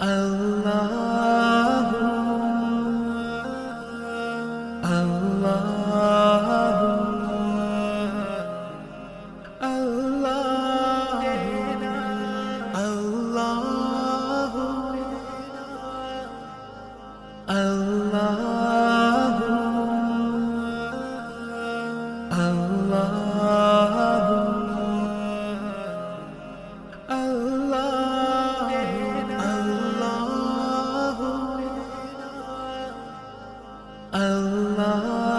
Allah Allah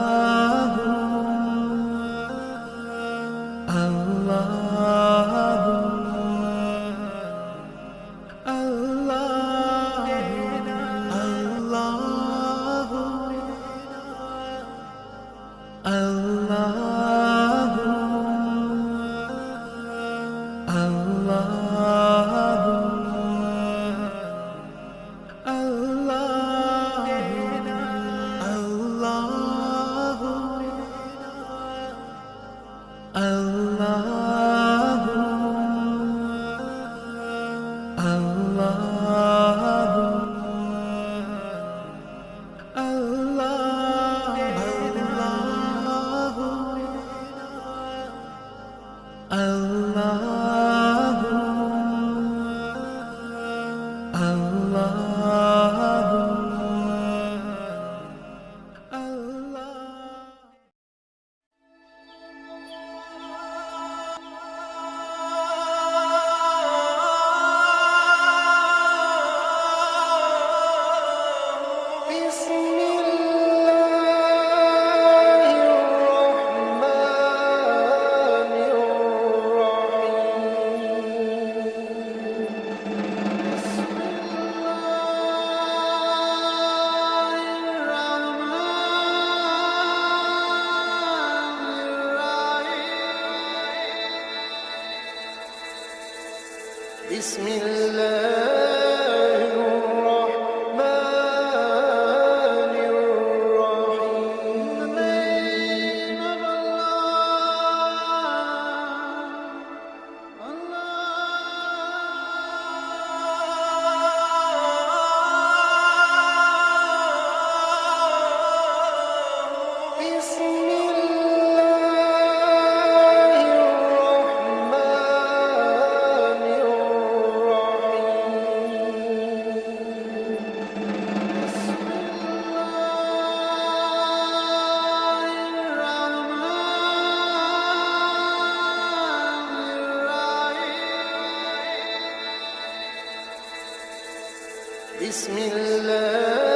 Allah بسم الله بسم الله.